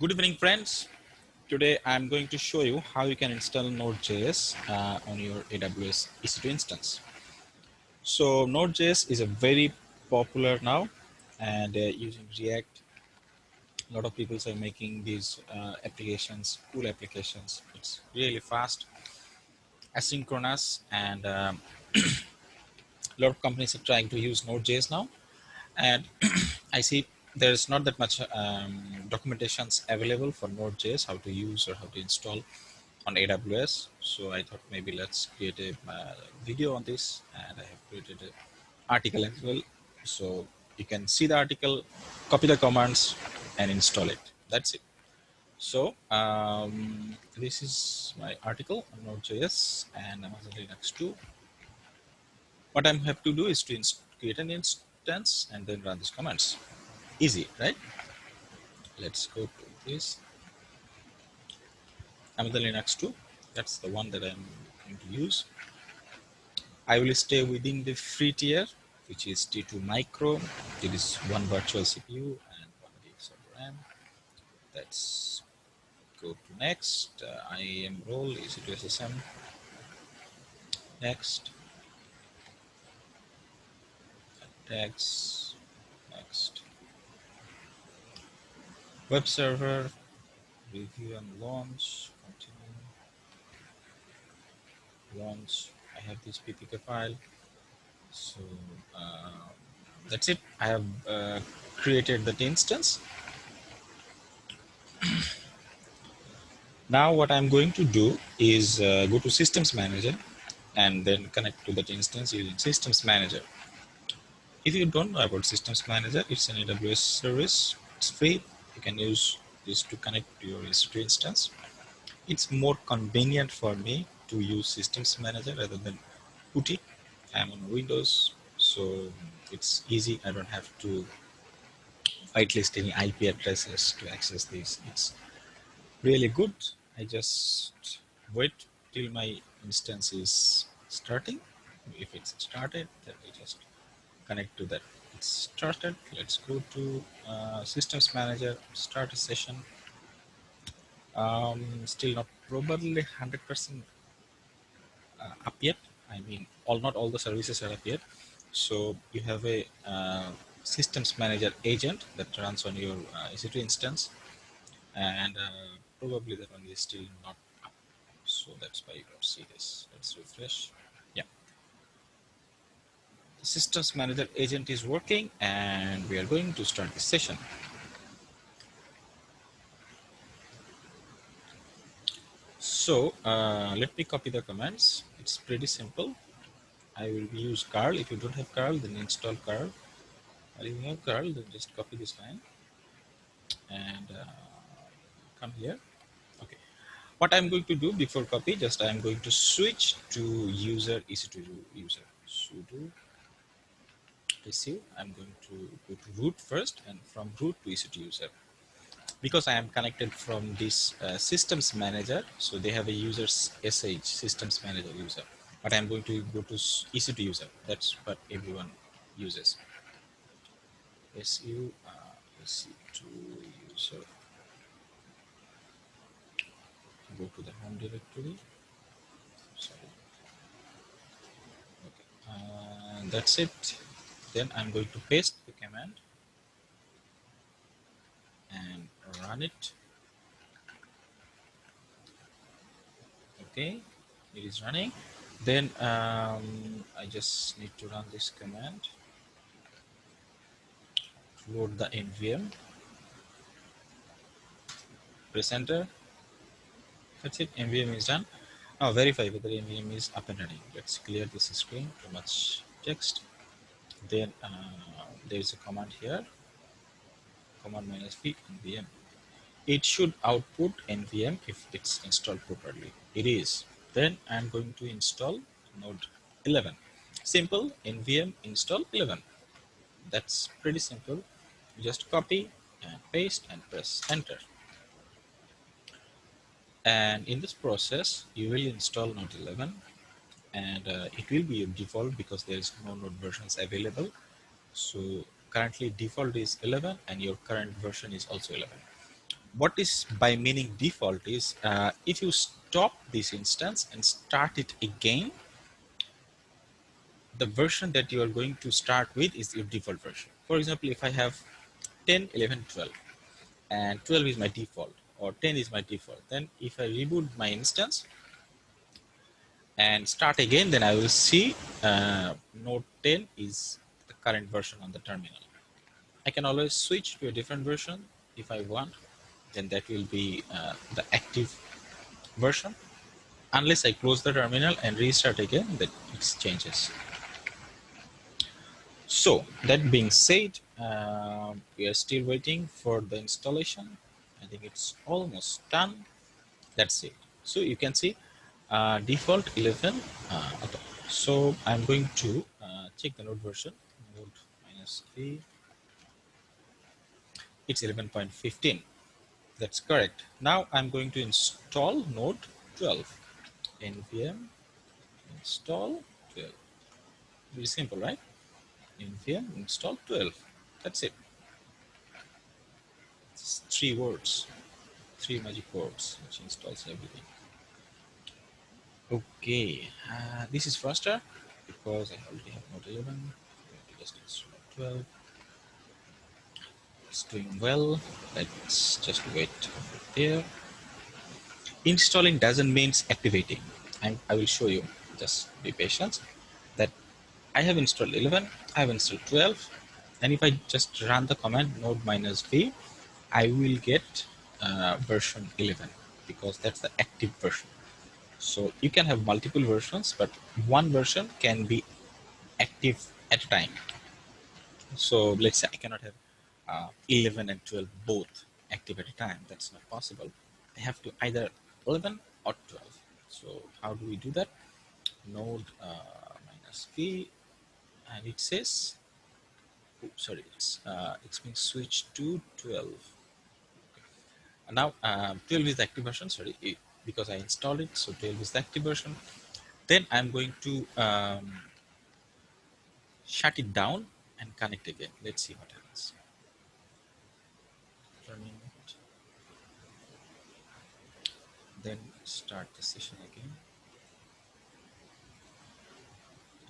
Good evening, friends. Today I'm going to show you how you can install Node.js uh, on your AWS EC2 instance. So Node.js is a very popular now and uh, using React, a lot of people are making these uh, applications, cool applications. It's really fast, asynchronous, and um, a lot of companies are trying to use Node.js now. And I see there's not that much um, documentations available for Node.js, how to use or how to install on AWS. So I thought maybe let's create a uh, video on this and I have created an article as well. So you can see the article, copy the commands and install it. That's it. So um, this is my article on Node.js and Amazon Linux 2. What I'm have to do is to create an instance and then run these commands easy right? Let's go to this. I'm the Linux 2 that's the one that I'm going to use. I will stay within the free tier which is T2 micro. It is one virtual CPU and one gigs of RAM. Let's go to next. Uh, IAM role is it SSM next. Tags next web server, review and launch, continue, launch. I have this PPK file. So uh, that's it. I have uh, created that instance. now what I'm going to do is uh, go to systems manager and then connect to that instance using systems manager. If you don't know about systems manager, it's an AWS service. It's free can use this to connect to your EC2 instance. It's more convenient for me to use systems manager rather than PuTTY. I'm on Windows, so it's easy. I don't have to whitelist any IP addresses to access this. It's really good. I just wait till my instance is starting. If it's started, then we just connect to that started. Let's go to uh, systems manager, start a session. Um, still not probably 100% uh, up yet. I mean, all not all the services are up yet. So you have a uh, systems manager agent that runs on your uh, EC2 instance, and uh, probably that one is still not up. So that's why you don't see this. Let's refresh systems manager agent is working and we are going to start the session. So uh, let me copy the commands. It's pretty simple. I will use curl. If you don't have curl, then install curl. If you have curl, then just copy this line and uh, come here. Okay. What I'm going to do before copy, just I'm going to switch to user EC2 user sudo receive, I'm going to go to root first and from root to EC2 user. Because I am connected from this uh, systems manager, so they have a user SH, systems manager user. But I'm going to go to EC2 user. That's what everyone uses. SU, uh, EC2 user. Go to the home directory. Sorry. Okay. Uh, that's it then I'm going to paste the command and run it. Okay it is running. Then um, I just need to run this command load the NVM press enter. That's it. NVM is done. Now verify whether NVM is up and running. Let's clear this screen. Too much text then uh, there is a command here. Command minus v nvm it should output nvm if it's installed properly. It is. Then i'm going to install node 11 simple. Nvm install 11 that's pretty simple. You just copy and paste and press enter. And in this process you will install node 11 and uh, it will be default because there is no node versions available so currently default is 11 and your current version is also 11 what is by meaning default is uh, if you stop this instance and start it again, the version that you are going to start with is your default version. For example, if I have 10, 11, 12, and 12 is my default, or 10 is my default, then if I reboot my instance and start again, then I will see uh, node 10 is the current version on the terminal. I can always switch to a different version if I want, then that will be uh, the active version. Unless I close the terminal and restart again, that it changes. So that being said, uh, we are still waiting for the installation. I think it's almost done. That's it. So you can see uh, default 11. Uh, okay. So I'm going to uh, check the node version. Node minus 3. It's 11.15. That's correct. Now I'm going to install node 12. nvm install 12. Very simple, right? nvm install 12 that's it it's three words three magic words which installs everything okay uh, this is faster because i already have node 11 just install 12 it's doing well. Let's just wait there. Installing doesn't mean activating. I'm, i will show you. Just be patient. That I have installed 11, I have installed 12, and if I just run the command node minus v, I will get uh, version 11 because that's the active version. So you can have multiple versions, but one version can be active at a time. So let's say I cannot have uh, 11 and 12 both active at a time. That's not possible. I have to either 11 or 12. So how do we do that? Node uh, minus v and it says oh, sorry it's uh, it's been switched to 12 and now um, 12 is the active version sorry because I installed it so 12 is the active version. Then I'm going to um, shut it down and connect again. Let's see what happens. Then start the session again.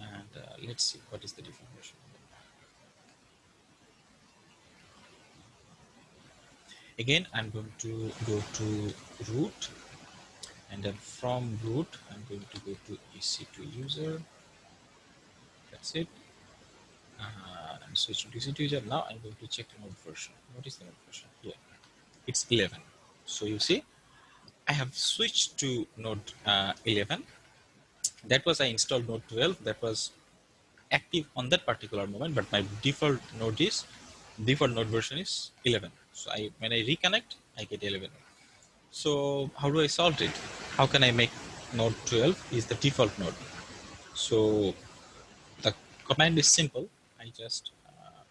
And uh, let's see what is the different version. Again I'm going to go to root and then from root I'm going to go to EC2 user. That's it. Uh, I'm switching to EC2 user. Now I'm going to check node version. What is the node version? Here. It's 11 so you see I have switched to node uh, 11 that was I installed node 12 that was active on that particular moment but my default node is default node version is 11 so I when I reconnect I get 11 so how do I solve it how can I make node 12 is the default node. So the command is simple. I just uh,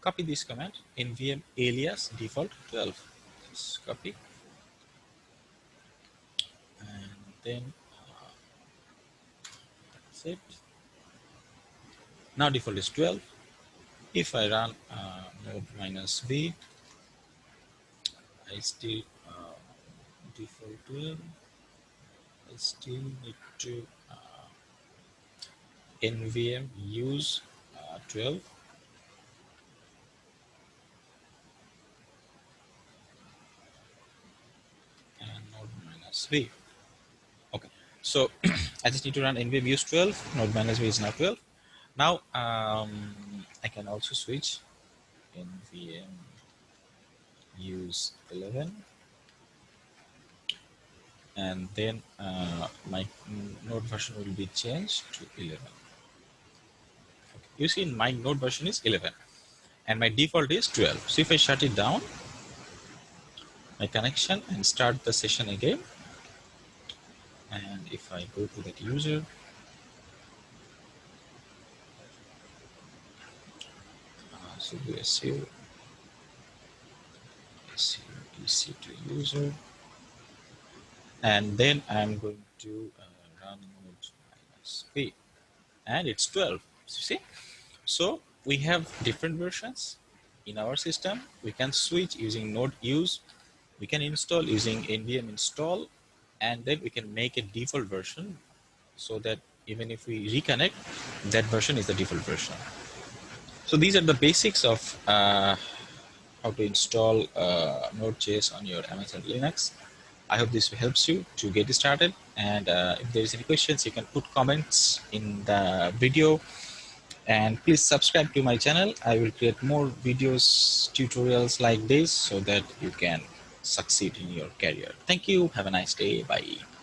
copy this command nvm alias default 12 just copy. And then uh, that's it. Now default is 12 if I run uh, node minus v I still default 12 I still need to uh, nvm use uh, 12 and v. Okay so I just need to run nvm use 12, node minus v is now 12. Now um, I can also switch nvm use 11 and then uh, my node version will be changed to 11. Okay. You see my node version is 11 and my default is 12. So if I shut it down, my connection and start the session again, and if I go to that user uh, so do SEO SEO EC2 user and then I'm going to uh, run node minus p and it's 12 you see so we have different versions in our system, we can switch using node use. We can install using nvm install, and then we can make a default version so that even if we reconnect, that version is the default version. So these are the basics of uh, how to install uh, Node.js on your Amazon Linux. I hope this helps you to get started. And uh, if there is any questions, you can put comments in the video. And please subscribe to my channel. I will create more videos, tutorials like this so that you can succeed in your career. Thank you. Have a nice day. Bye.